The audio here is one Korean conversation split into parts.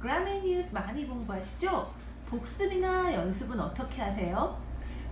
그라메 뉴스 많이 공부하시죠? 복습이나 연습은 어떻게 하세요?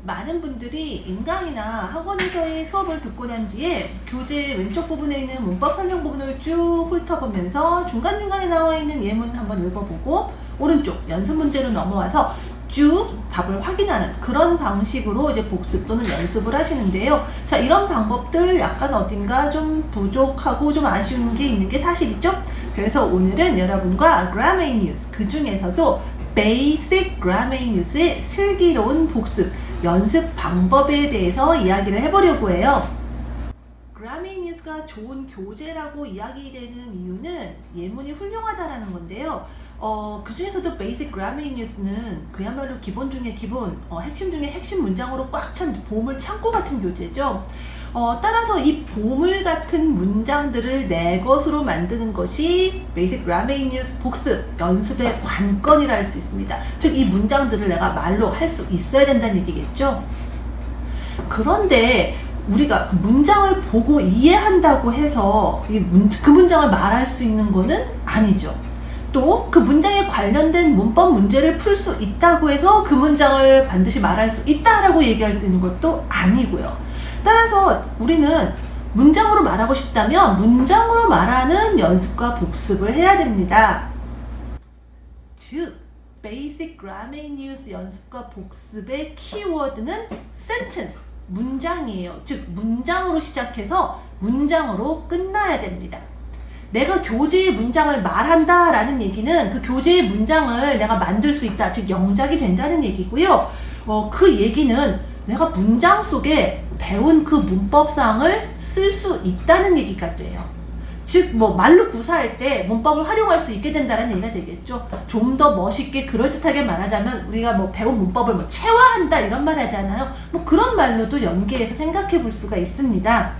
많은 분들이 인강이나 학원에서의 수업을 듣고 난 뒤에 교재 왼쪽 부분에 있는 문법 설명 부분을 쭉 훑어보면서 중간중간에 나와 있는 예문 한번 읽어보고 오른쪽 연습 문제로 넘어와서 쭉 답을 확인하는 그런 방식으로 이제 복습 또는 연습을 하시는데요. 자, 이런 방법들 약간 어딘가 좀 부족하고 좀 아쉬운 게 있는 게 사실이죠? 그래서 오늘은 여러분과 Grammarly News 그 중에서도 Basic Grammarly News의 슬기로운 복습 연습 방법에 대해서 이야기를 해보려고 해요. Grammarly News가 좋은 교재라고 이야기되는 이유는 예문이 훌륭하다라는 건데요. 어, 그 중에서도 베이직 그라밍 뉴스는 그야말로 기본 중에 기본, 어, 핵심 중에 핵심 문장으로 꽉 찬 보물 창고 같은 교재죠. 어, 따라서 이 보물 같은 문장들을 내 것으로 만드는 것이 Basic Grammar in Use 복습 연습의 관건이라 할 수 있습니다. 즉, 이 문장들을 내가 말로 할 수 있어야 된다는 얘기겠죠. 그런데 우리가 그 문장을 보고 이해한다고 해서 그 문장을 말할 수 있는 거는 아니죠. 또 그 문장에 관련된 문법 문제를 풀 수 있다고 해서 그 문장을 반드시 말할 수 있다라고 얘기할 수 있는 것도 아니고요. 따라서 우리는 문장으로 말하고 싶다면 문장으로 말하는 연습과 복습을 해야 됩니다. 즉, Basic Grammar News 연습과 복습의 키워드는 sentence, 문장이에요. 즉, 문장으로 시작해서 문장으로 끝나야 됩니다. 내가 교재의 문장을 말한다 라는 얘기는 그 교재의 문장을 내가 만들 수 있다. 즉, 영작이 된다는 얘기고요. 어, 그 얘기는 내가 문장 속에 배운 그 문법상을 쓸 수 있다는 얘기가 돼요. 즉, 뭐, 말로 구사할 때 문법을 활용할 수 있게 된다는 얘기가 되겠죠. 좀 더 멋있게 그럴듯하게 말하자면 우리가 뭐 배운 문법을 뭐 체화한다 이런 말 하잖아요. 뭐 그런 말로도 연계해서 생각해 볼 수가 있습니다.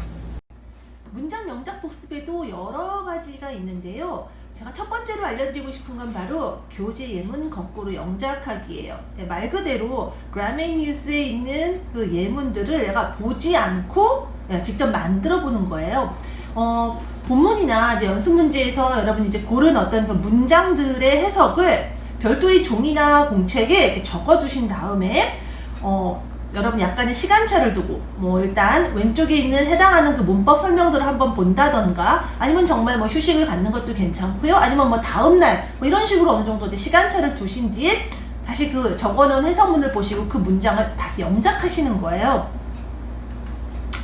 문장 영작 복습에도 여러 가지가 있는데요. 제가 첫 번째로 알려드리고 싶은 건 바로 교재 예문 거꾸로 영작하기예요. 네, 말 그대로 그라메 뉴스에 있는 그 예문들을 내가 보지 않고 네, 직접 만들어 보는 거예요. 어, 본문이나 연습 문제에서 여러분이 이제 고른 어떤 그 문장들의 해석을 별도의 종이나 공책에 적어 두신 다음에 어, 여러분 약간의 시간차를 두고 뭐 일단 왼쪽에 있는 해당하는 그 문법 설명들을 한번 본다던가 아니면 정말 뭐 휴식을 갖는 것도 괜찮고요. 아니면 뭐 다음날 뭐 이런 식으로 어느 정도 시간차를 두신 뒤에 다시 그 적어놓은 해석문을 보시고 그 문장을 다시 영작하시는 거예요.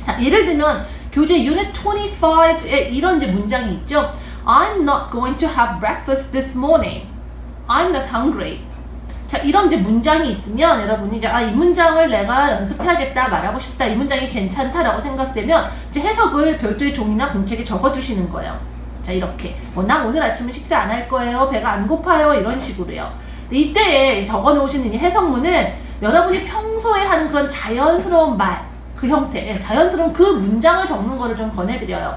자 예를 들면 교재 유닛 25에 이런 이제 문장이 있죠. I'm not going to have breakfast this morning. I'm not hungry 자, 이런 이제 문장이 있으면 여러분이 이제 아, 이 문장을 내가 연습해야겠다, 말하고 싶다, 이 문장이 괜찮다라고 생각되면 이제 해석을 별도의 종이나 공책에 적어 주시는 거예요. 자, 이렇게. 뭐, 나 오늘 아침에 식사 안 할 거예요. 배가 안 고파요. 이런 식으로요. 이때에 적어 놓으시는 이 해석문은 여러분이 평소에 하는 그런 자연스러운 말, 그 형태, 자연스러운 그 문장을 적는 거를 좀 권해드려요.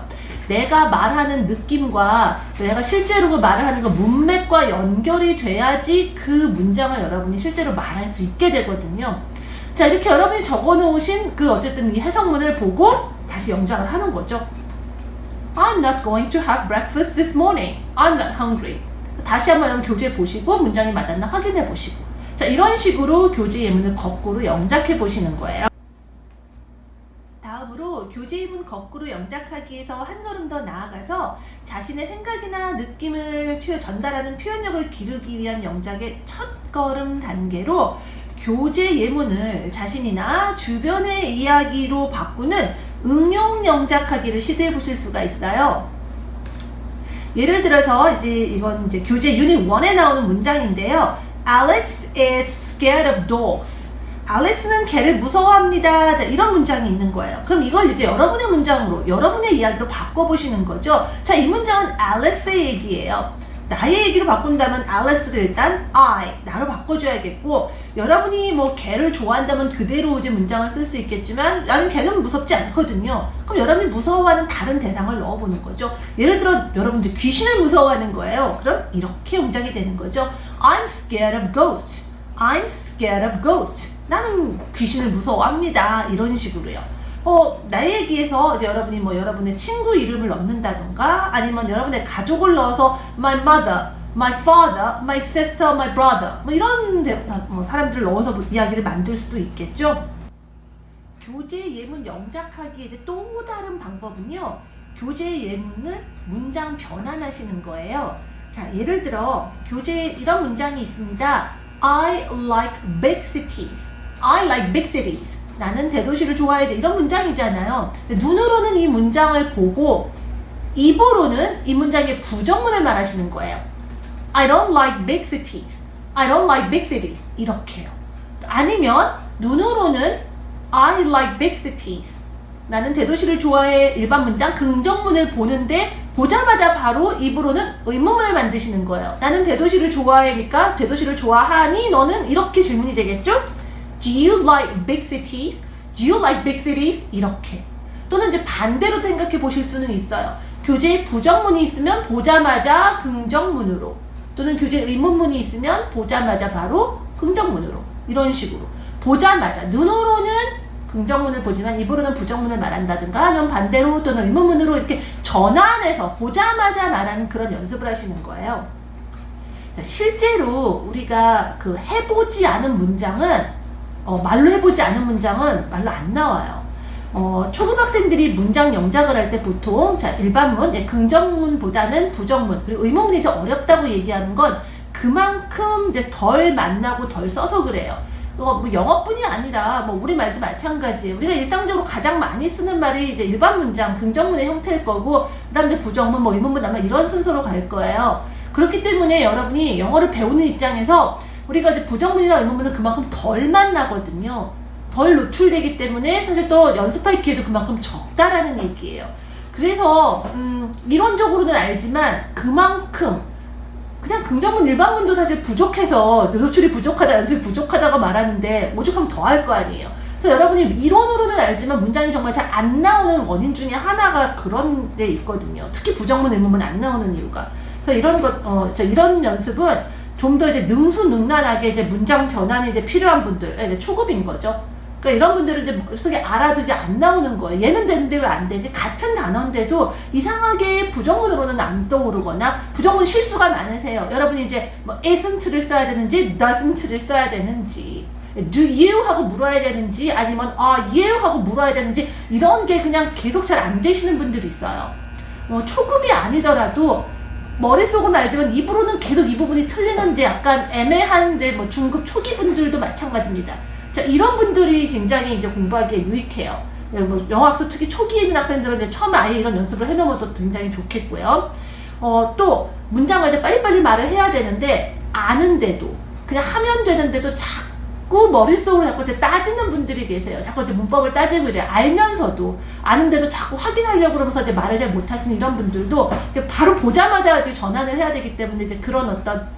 내가 말하는 느낌과 내가 실제로 그 말을 하는 그 문맥과 연결이 돼야지 그 문장을 여러분이 실제로 말할 수 있게 되거든요. 자, 이렇게 여러분이 적어 놓으신 그 어쨌든 이 해석문을 보고 다시 영작을 하는 거죠. I'm not going to have breakfast this morning. I'm not hungry. 다시 한번 교재 보시고 문장이 맞았나 확인해 보시고. 자, 이런 식으로 교재 예문을 거꾸로 영작해 보시는 거예요. 다음으로 교재 예문 거꾸로 영작하기에서 한 걸음 더 나아가서 자신의 생각이나 느낌을 표현, 전달하는 표현력을 기르기 위한 영작의 첫 걸음 단계로 교재 예문을 자신이나 주변의 이야기로 바꾸는 응용 영작하기를 시도해 보실 수가 있어요. 예를 들어서 이제 이건 이제 교재 유닛 1에 나오는 문장인데요. Alex is scared of dogs. 알렉스는 개를 무서워합니다. 자, 이런 문장이 있는 거예요. 그럼 이걸 이제 여러분의 문장으로, 여러분의 이야기로 바꿔보시는 거죠. 자, 이 문장은 알렉스의 얘기예요. 나의 얘기로 바꾼다면 알렉스를 일단 I, 나로 바꿔줘야겠고, 여러분이 뭐 개를 좋아한다면 그대로 이제 문장을 쓸 수 있겠지만, 나는 개는 무섭지 않거든요. 그럼 여러분이 무서워하는 다른 대상을 넣어보는 거죠. 예를 들어, 여러분들 귀신을 무서워하는 거예요. 그럼 이렇게 문장이 되는 거죠. I'm scared of ghosts. I'm scared of ghosts. 나는 귀신을 무서워합니다. 이런 식으로요. 어, 나의 얘기에서 이제 여러분이 뭐 여러분의 친구 이름을 넣는다던가 아니면 여러분의 가족을 넣어서 my mother, my father, my sister, my brother 뭐 이런 대사, 뭐 사람들을 넣어서 뭐 이야기를 만들 수도 있겠죠. 교재 예문 영작하기에 또 다른 방법은요. 교재 예문을 문장 변환하시는 거예요. 자, 예를 들어 교재에 이런 문장이 있습니다. I like big cities. I like big cities. 나는 대도시를 좋아해. 이런 문장이잖아요. 눈으로는 이 문장을 보고 입으로는 이 문장의 부정문을 말하시는 거예요. I don't like big cities. I don't like big cities. 이렇게요. 아니면 눈으로는 I like big cities. 나는 대도시를 좋아해. 일반 문장 긍정문을 보는데 보자마자 바로 입으로는 의문문을 만드시는 거예요. 나는 대도시를 좋아하니까 대도시를 좋아하니 너는 이렇게 질문이 되겠죠? Do you like big cities? Do you like big cities? 이렇게. 또는 이제 반대로 생각해 보실 수는 있어요. 교재에 부정문이 있으면 보자마자 긍정문으로 또는 교재 의문문이 있으면 보자마자 바로 긍정문으로 이런 식으로 보자마자 눈으로는 긍정문을 보지만 입으로는 부정문을 말한다든가 아니면 반대로 또는 의문문으로 이렇게 전환해서 보자마자 말하는 그런 연습을 하시는 거예요. 자, 실제로 우리가 그 해보지 않은 문장은 어, 말로 해보지 않은 문장은 말로 안 나와요. 어, 초등학생들이 문장 영작을 할 때 보통 자 일반문, 예, 긍정문보다는 부정문 그리고 의문문이 더 어렵다고 얘기하는 건 그만큼 이제 덜 만나고 덜 써서 그래요. 어, 뭐 영어뿐이 아니라 뭐 우리 말도 마찬가지예요. 우리가 일상적으로 가장 많이 쓰는 말이 이제 일반 문장, 긍정문의 형태일 거고 그다음에 부정문, 뭐 의문문 아마 이런 순서로 갈 거예요. 그렇기 때문에 여러분이 영어를 배우는 입장에서 우리가 이제 부정문이나 의문문은 그만큼 덜 만나거든요. 덜 노출되기 때문에 사실 또 연습할 기회도 그만큼 적다라는 얘기예요. 그래서 음, 이론적으로는 알지만 그만큼 그냥 긍정문 일반문도 사실 부족해서 노출이 부족하다 연습이 부족하다고 말하는데 오죽하면 더 할 거 아니에요. 그래서 여러분이 이론으로는 알지만 문장이 정말 잘 안 나오는 원인 중에 하나가 그런 데 있거든요. 특히 부정문 의문문 안 나오는 이유가. 그래서 이런 것, 어, 저 이런 연습은 좀 더 이제 능수능란하게 이제 문장 변환이 이제 필요한 분들, 이제 초급인 거죠. 그러니까 이런 분들은 이제 머릿속에 알아도 이제 안 나오는 거예요. 얘는 되는데 왜 안 되지? 같은 단어인데도 이상하게 부정문으로는 안 떠오르거나 부정문 실수가 많으세요. 여러분이 이제 뭐 isn't를 써야 되는지 doesn't를 써야 되는지 do you 하고 물어야 되는지 아니면 are you 하고 물어야 되는지 이런 게 그냥 계속 잘 안 되시는 분들이 있어요. 뭐 초급이 아니더라도 머릿속은 알지만 입으로는 계속 이 부분이 틀리는데 약간 애매한 이제 뭐 중급 초기 분들도 마찬가지입니다. 자, 이런 분들이 굉장히 이제 공부하기에 유익해요. 네, 뭐 영어학습 특히 초기에 있는 학생들은 이제 처음에 아예 이런 연습을 해놓으면 또 굉장히 좋겠고요. 어, 또 문장을 이제 빨리빨리 말을 해야 되는데 아는데도 그냥 하면 되는데도 자 꾸 머릿속으로 자꾸 따지는 분들이 계세요. 자꾸 이제 문법을 따지고 이래 알면서도 아는데도 자꾸 확인하려고 그러면서 이제 말을 잘 못하시는 이런 분들도 바로 보자마자 이제 전환을 해야 되기 때문에 이제 그런 어떤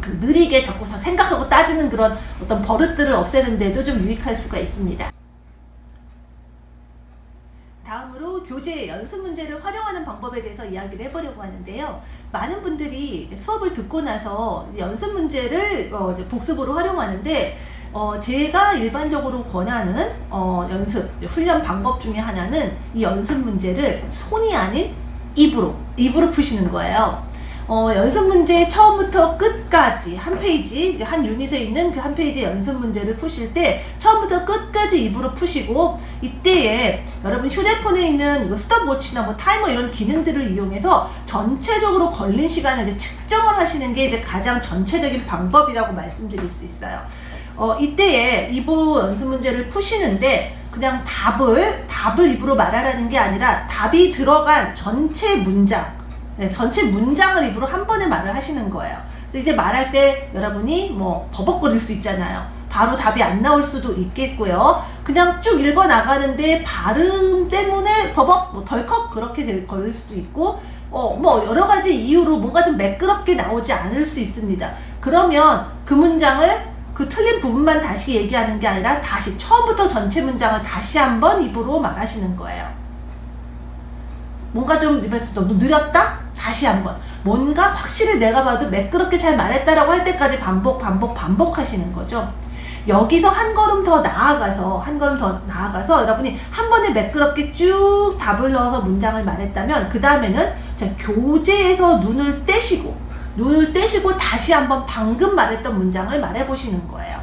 그 느리게 자꾸 생각하고 따지는 그런 어떤 버릇들을 없애는데도 좀 유익할 수가 있습니다. 다음으로 교재 연습 문제를 활용하는 방법에 대해서 이야기를 해보려고 하는데요. 많은 분들이 수업을 듣고 나서 연습 문제를 어 복습으로 활용하는데 어 제가 일반적으로 권하는 어 연습 훈련 방법 중에 하나는 이 연습 문제를 손이 아닌 입으로 입으로 푸시는 거예요. 어, 연습 문제 처음부터 끝까지 한 페이지 한 유닛에 있는 그 한 페이지 연습 문제를 푸실 때 처음부터 끝까지 입으로 푸시고 이때에 여러분 휴대폰에 있는 이 스톱워치나 뭐 타이머 이런 기능들을 이용해서 전체적으로 걸린 시간을 이제 측정을 하시는 게 이제 가장 전체적인 방법이라고 말씀드릴 수 있어요. 어, 이때에 입으로 연습 문제를 푸시는데 그냥 답을 답을 입으로 말하라는 게 아니라 답이 들어간 전체 문장 네, 전체 문장을 입으로 한 번에 말을 하시는 거예요. 그래서 이제 말할 때 여러분이 뭐 버벅거릴 수 있잖아요. 바로 답이 안 나올 수도 있겠고요. 그냥 쭉 읽어 나가는데 발음 때문에 버벅, 뭐 덜컥 그렇게 될, 걸릴 수도 있고, 어, 뭐 여러 가지 이유로 뭔가 좀 매끄럽게 나오지 않을 수 있습니다. 그러면 그 문장을 그 틀린 부분만 다시 얘기하는 게 아니라 다시 처음부터 전체 문장을 다시 한번 입으로 말하시는 거예요. 뭔가 좀 입에서 너무 느렸다? 다시 한번 뭔가 확실히 내가 봐도 매끄럽게 잘 말했다라고 할 때까지 반복 반복 반복하시는 거죠. 여기서 한 걸음 더 나아가서 한 걸음 더 나아가서 여러분이 한 번에 매끄럽게 쭉 답을 넣어서 문장을 말했다면 그 다음에는 교재에서 눈을 떼시고 눈을 떼시고 다시 한번 방금 말했던 문장을 말해보시는 거예요.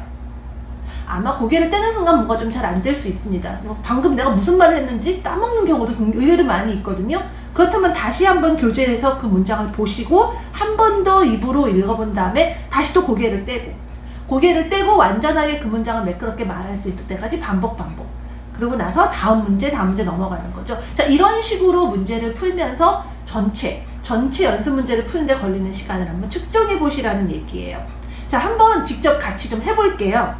아마 고개를 떼는 순간 뭔가 좀 잘 안 될 수 있습니다. 방금 내가 무슨 말을 했는지 까먹는 경우도 의외로 많이 있거든요. 그렇다면 다시 한번 교재에서 그 문장을 보시고 한 번 더 입으로 읽어본 다음에 다시 또 고개를 떼고 고개를 떼고 완전하게 그 문장을 매끄럽게 말할 수 있을 때까지 반복 반복 그러고 나서 다음 문제 다음 문제 넘어가는 거죠. 자 이런 식으로 문제를 풀면서 전체 전체 연습 문제를 푸는데 걸리는 시간을 한번 측정해 보시라는 얘기예요. 자 한번 직접 같이 좀 해볼게요.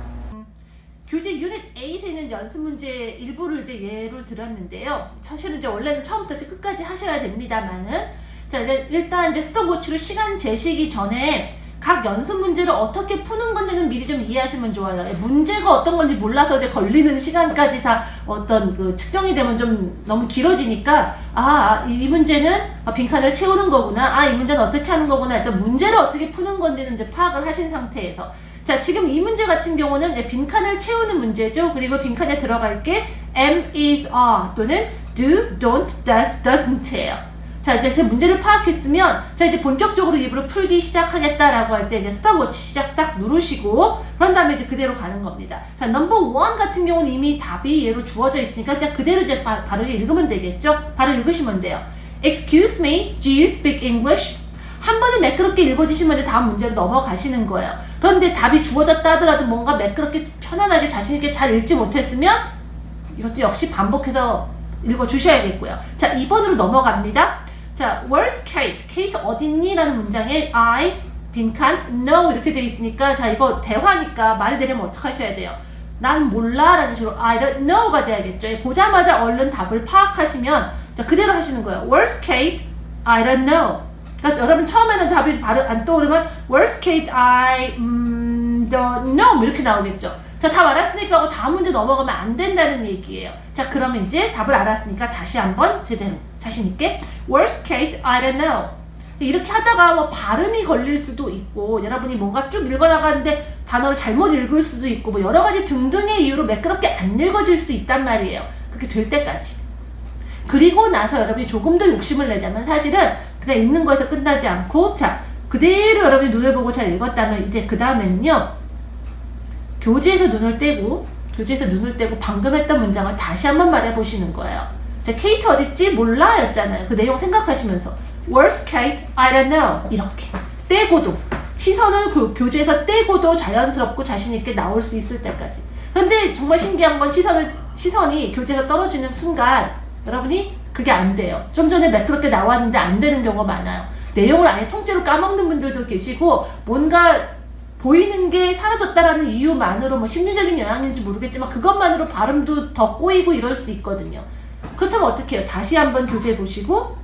교재 유닛 8에 있는 연습 문제 일부를 이제 예로 들었는데요. 사실은 이제 원래는 처음부터 끝까지 하셔야 됩니다만은 자 일단 이제 스톱워치로 시간 재시기 전에 각 연습 문제를 어떻게 푸는 건지는 미리 좀 이해하시면 좋아요. 예, 문제가 어떤 건지 몰라서 이제 걸리는 시간까지 다 어떤 그 측정이 되면 좀 너무 길어지니까 아, 이 문제는 빈칸을 채우는 거구나. 아, 이 문제는 어떻게 하는 거구나. 일단 문제를 어떻게 푸는 건지는 이제 파악을 하신 상태에서 자, 지금 이 문제 같은 경우는 이제 빈칸을 채우는 문제죠. 그리고 빈칸에 들어갈 게 am, is, are 또는 do, don't, does, doesn't예요. 자, 이제 제 문제를 파악했으면 자, 이제 본격적으로 입으로 풀기 시작하겠다라고 할 때 이제 스톱워치 시작 딱 누르시고 그런 다음에 이제 그대로 가는 겁니다. 자, 넘버 원 같은 경우는 이미 답이 얘로 주어져 있으니까 그냥 그대로 이제 바, 바로 읽으면 되겠죠? 바로 읽으시면 돼요. Excuse me, do you speak English? 한 번에 매끄럽게 읽어주시면 이제 다음 문제로 넘어가시는 거예요. 그런데 답이 주어졌다 하더라도 뭔가 매끄럽게 편안하게 자신있게 잘 읽지 못했으면 이것도 역시 반복해서 읽어주셔야겠고요. 자, 2번으로 넘어갑니다. 자, where's Kate? Kate 어딨니? 라는 문장에 I, 빈칸, no 이렇게 돼 있으니까 자, 이거 대화니까 말이 되려면 어떻게 하셔야 돼요? 난 몰라 라는 식으로 I don't know가 돼야겠죠. 보자마자 얼른 답을 파악하시면 자, 그대로 하시는 거예요. where's Kate? I don't know. 그러니까 여러분 처음에는 답이 바로 안 떠오르면 worst case I 음, don't know 이렇게 나오겠죠. 자, 답 알았으니까 하고 다음 문제 넘어가면 안 된다는 얘기예요. 자, 그러면 이제 답을 알았으니까 다시 한번 제대로 자신 있게 worst case I don't know. 이렇게 하다가 뭐 발음이 걸릴 수도 있고 여러분이 뭔가 쭉 읽어나가는데 단어를 잘못 읽을 수도 있고 뭐 여러 가지 등등의 이유로 매끄럽게 안 읽어질 수 있단 말이에요. 그렇게 될 때까지. 그리고 나서 여러분이 조금 더 욕심을 내자면 사실은 그냥 읽는 거에서 끝나지 않고 자 그대로 여러분이 눈을 보고 잘 읽었다면 이제 그 다음에는요 교재에서 눈을 떼고 교재에서 눈을 떼고 방금 했던 문장을 다시 한번 말해 보시는 거예요. 자 케이트 어딨지 몰라 였잖아요. 그 내용 생각하시면서 Where's Kate? I don't know 이렇게 떼고도 시선을 그 교재에서 떼고도 자연스럽고 자신있게 나올 수 있을 때까지 그런데 정말 신기한 건 시선을 시선이 교재에서 떨어지는 순간 여러분이 그게 안 돼요. 좀 전에 매끄럽게 나왔는데 안 되는 경우가 많아요. 내용을 아예 통째로 까먹는 분들도 계시고 뭔가 보이는 게 사라졌다라는 이유만으로 뭐 심리적인 영향인지 모르겠지만 그것만으로 발음도 더 꼬이고 이럴 수 있거든요. 그렇다면 어떻게 해요? 다시 한번 교재 보시고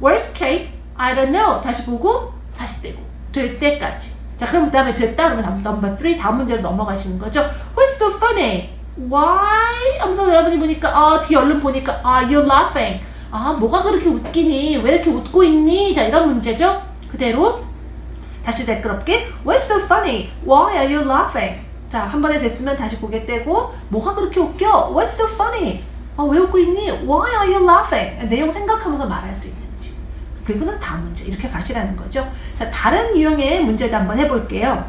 Where's Kate? I don't know. 다시 보고 다시 떼고 될 때까지. 자 그럼 그 다음에 됐다 그러면 넘버 3 다음 문제로 넘어가시는 거죠. What's so funny? Why? 하면서 여러분이 보니까 아 뒤에 얼른 보니까 아 you're laughing. 아 뭐가 그렇게 웃기니? 왜 이렇게 웃고 있니? 자 이런 문제죠. 그대로 다시 매끄럽게 What's so funny? Why are you laughing? 자 한 번에 됐으면 다시 고개 떼고 뭐가 그렇게 웃겨? What's so funny? 아, 왜 웃고 있니? Why are you laughing? 내용 생각하면서 말할 수 있는지 그리고는 다음 문제 이렇게 가시라는 거죠. 자 다른 유형의 문제도 한번 해볼게요.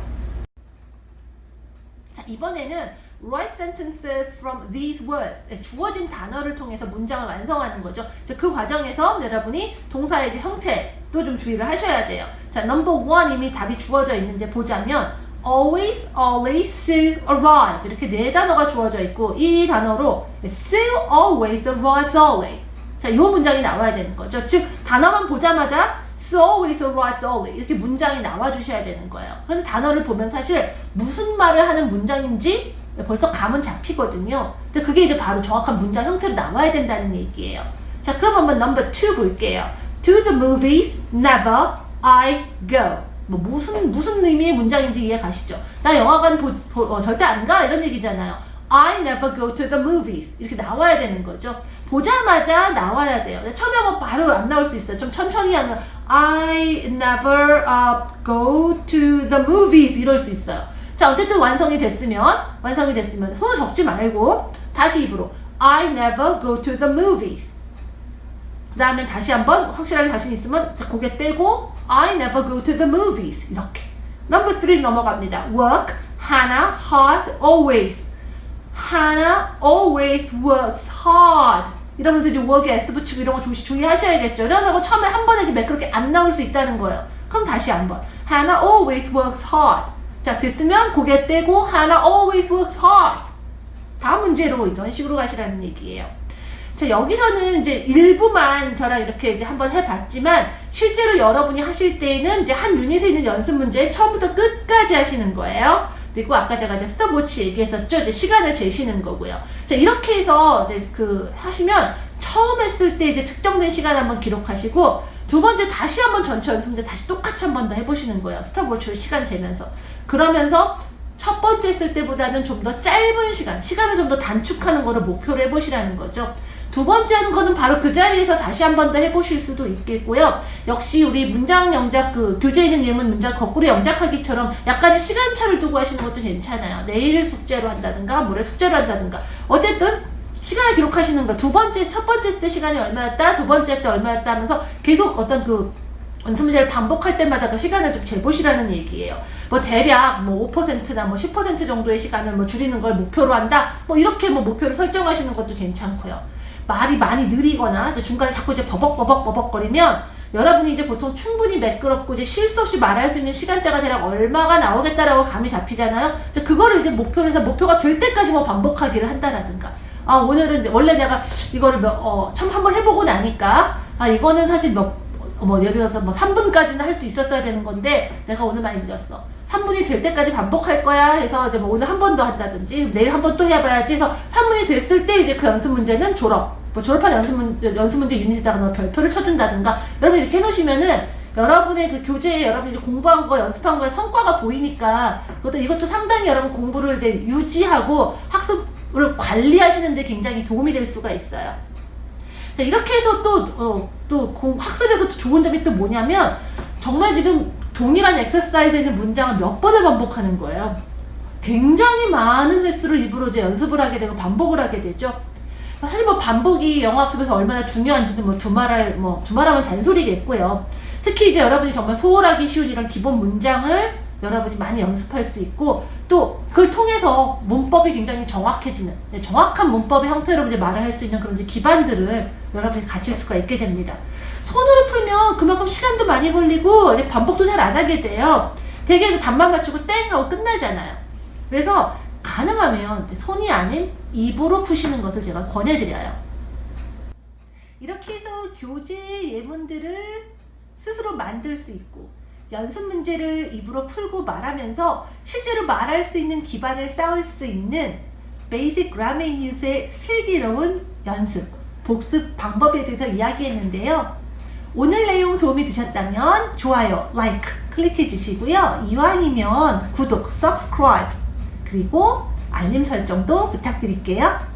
자 이번에는 write sentences from these words. 네, 주어진 단어를 통해서 문장을 완성하는 거죠. 그 과정에서 여러분이 동사의 형태도 좀 주의를 하셔야 돼요. 자, number 이미 답이 주어져 있는데 보자면 always, always, soon, arrive 이렇게 네 단어가 주어져 있고 이 단어로 soon, always, arrives, early 자, 이 문장이 나와야 되는 거죠. 즉 단어만 보자마자 always arrives early 이렇게 문장이 나와 주셔야 되는 거예요. 그런데 단어를 보면 사실 무슨 말을 하는 문장인지 벌써 감은 잡히거든요. 근데 그게 이제 바로 정확한 문장 형태로 나와야 된다는 얘기예요. 자, 그럼 한번 넘버 2 볼게요. To the movies, never I go. 뭐 무슨 무슨 의미의 문장인지 이해 가시죠? 나 영화관 보, 보, 어, 절대 안 가 이런 얘기잖아요. I never go to the movies 이렇게 나와야 되는 거죠. 보자마자 나와야 돼요. 처음에 하면 바로 안 나올 수 있어요. 좀 천천히 하면 I never uh, go to the movies 이럴 수 있어요. 자 어쨌든 완성이 됐으면 완성이 됐으면 손을 적지 말고 다시 입으로 I never go to the movies 그 다음에 다시 한번 확실하게 자신 있으면 고개 떼고 I never go to the movies 이렇게 number three 넘어갑니다 work Hannah hard always Hannah always works hard 이러면서 이제 work에 s 붙이고 이런 거 조시 주의하셔야겠죠 이러고 처음에 한 번에 매끄럽게 안 나올 수 있다는 거예요 그럼 다시 한번 Hannah always works hard 자 됐으면 고개 떼고 Hannah always works hard 다음 문제로 이런 식으로 가시라는 얘기예요. 자, 여기서는 이제 일부만 저랑 이렇게 이제 한번 해봤지만, 실제로 여러분이 하실 때는 이제 한 유닛에 있는 연습 문제 처음부터 끝까지 하시는 거예요. 그리고 아까 제가 이제 스톱워치 얘기했었죠. 이제 시간을 재시는 거고요. 자, 이렇게 해서 이제 그 하시면 처음 했을 때 이제 측정된 시간 한번 기록하시고, 두 번째 다시 한번 전체 연습 문제 다시 똑같이 한 번 더 해보시는 거예요. 스톱워치로 시간 재면서. 그러면서 첫 번째 했을 때보다는 좀 더 짧은 시간, 시간을 좀 더 단축하는 거를 목표로 해보시라는 거죠. 두 번째 하는 거는 바로 그 자리에서 다시 한 번 더 해보실 수도 있겠고요. 역시 우리 문장 영작, 그 교재에 있는 예문 문장 거꾸로 영작하기처럼 약간의 시간차를 두고 하시는 것도 괜찮아요. 내일 숙제로 한다든가, 모레 숙제로 한다든가. 어쨌든 시간을 기록하시는 거. 두 번째, 첫 번째 때 시간이 얼마였다, 두 번째 때 얼마였다 하면서 계속 어떤 그 연습 문제를 반복할 때마다 그 시간을 좀 재보시라는 얘기예요. 뭐 대략 뭐 5%나 뭐 10% 정도의 시간을 뭐 줄이는 걸 목표로 한다. 뭐 이렇게 뭐 목표를 설정하시는 것도 괜찮고요. 말이 많이 느리거나 중간에 자꾸 이제 버벅버벅 버벅거리면 여러분이 이제 보통 충분히 매끄럽고 이제 실수 없이 말할 수 있는 시간대가 대략 얼마가 나오겠다라고 감이 잡히잖아요. 이제 그거를 이제 목표로 해서 목표가 될 때까지 뭐 반복하기를 한다라든가. 아 오늘은 원래 내가 이거를 몇, 어, 참 한번 해보고 나니까 아 이거는 사실 몇 뭐 예를 들어서 뭐 3분까지는 할 수 있었어야 되는 건데 내가 오늘 많이 늦었어. 3분이 될 때까지 반복할 거야 해서 이제 뭐 오늘 한 번 더 한다든지 내일 한 번 또 해봐야지 해서 3분이 됐을 때 이제 그 연습 문제는 졸업 뭐 졸업한 연습 문제 연습 문제 유닛에다가 뭐 별표를 쳐준다든가 여러분 이렇게 해놓으시면은 여러분의 그 교재에 여러분이 공부한 거 연습한 거에 성과가 보이니까 그것도 이것도 상당히 여러분 공부를 이제 유지하고 학습을 관리하시는데 굉장히 도움이 될 수가 있어요. 자, 이렇게 해서 또, 어, 또 공, 학습에서 또 좋은 점이 또 뭐냐면 정말 지금 동일한 엑서사이즈에 있는 문장을 몇 번을 반복하는 거예요. 굉장히 많은 횟수를 입으로 이제 연습을 하게 되고 반복을 하게 되죠. 사실 뭐 반복이 영어 학습에서 얼마나 중요한지는 뭐 두말할 뭐 두말하면 잔소리겠고요. 특히 이제 여러분이 정말 소홀하기 쉬운 이런 기본 문장을 여러분이 많이 연습할 수 있고 또 그걸 통해서 문법이 굉장히 정확해지는 네, 정확한 문법의 형태로 이제 말을 할 수 있는 그런 기반들을 여러분이 가질 수가 있게 됩니다. 손으로 풀면 그만큼 시간도 많이 걸리고 반복도 잘 안 하게 돼요. 되게 그 답만 맞추고 땡 하고 끝나잖아요. 그래서 가능하면 손이 아닌 입으로 푸시는 것을 제가 권해드려요. 이렇게 해서 교재 예문들을 스스로 만들 수 있고 연습 문제를 입으로 풀고 말하면서 실제로 말할 수 있는 기반을 쌓을 수 있는 Basic Grammar in Use의 슬기로운 연습, 복습 방법에 대해서 이야기했는데요. 오늘 내용 도움이 되셨다면 좋아요, like 클릭해 주시고요. 이왕이면 구독, subscribe 그리고 알림 설정도 부탁드릴게요.